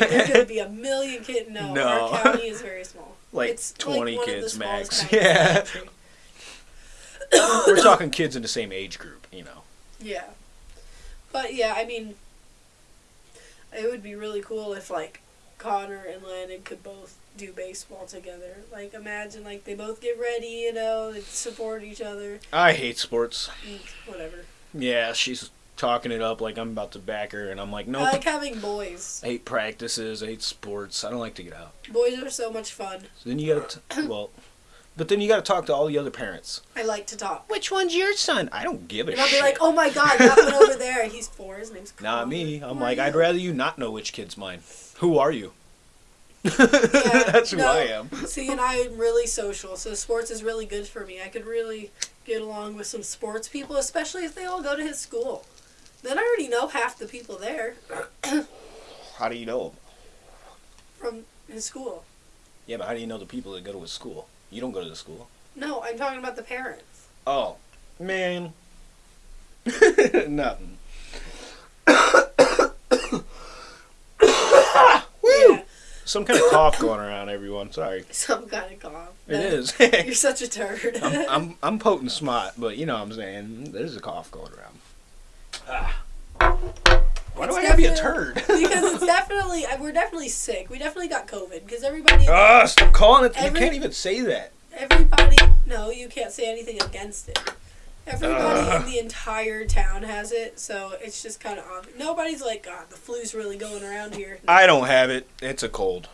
Like there could be a million kids. No, No. our county is very small. Like it's 20 like one of the kids max. counties in the Yeah. We're talking kids in the same age group, you know. Yeah. But yeah, I mean, it would be really cool if like Connor and Landon could both do baseball together. Like imagine like they both get ready, you know, they support each other, I hate sports. Mm, whatever. Yeah, she's talking it up like I'm about to back her, and I'm like, nope. I like having boys. I hate practices. I hate sports. I don't like to get out. Boys are so much fun. So then you gotta, well, but then you gotta talk to all the other parents. I like to talk. Which one's your son? I don't give a And I'll shit. be like, oh my god, that one over there. He's four. His name's. Not me. I'm Who like, I'd rather you not know which kid's mine. Who are you? Yeah, That's who no. I am. See, and I'm really social, so sports is really good for me. I could really get along with some sports people, especially if they all go to his school. Then I already know half the people there How do you know him? from his school. Yeah, but how do you know the people that go to his school? You don't go to the school. No, I'm talking about the parents. Oh, man. Nothing. Yeah, Some kind of cough going around, everyone. Sorry. some kind of cough. It is. You're such a turd. I'm, I'm, I'm potent smart, but you know what I'm saying. There's a cough going around. Ah. Why do It's I have to be a turd? because it's definitely we're definitely sick. We definitely got COVID because everybody, Ah, stop calling it. Every- you can't even say that. everybody. No, you can't say anything against it. Everybody Ugh. in the entire town has it, so it's just kind of obvious. Nobody's like, God, the flu's really going around here. I don't have it. It's a cold.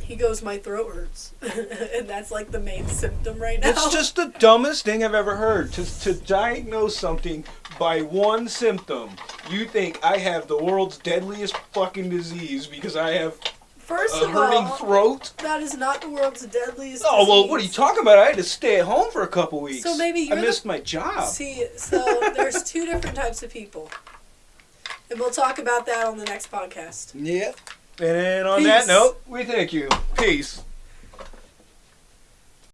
He goes, my throat hurts, and that's like the main symptom right now. It's just the dumbest thing I've ever heard. To, to diagnose something by one symptom, you think I have the world's deadliest fucking disease because I have First a of hurting all, throat? that is not the world's deadliest. Oh well, what are you talking about? I had to stay at home for a couple weeks. So maybe I you're the- missed my job. See, so there's two different types of people, and we'll talk about that on the next podcast. Yep. And on Peace. that note, we thank you. Peace.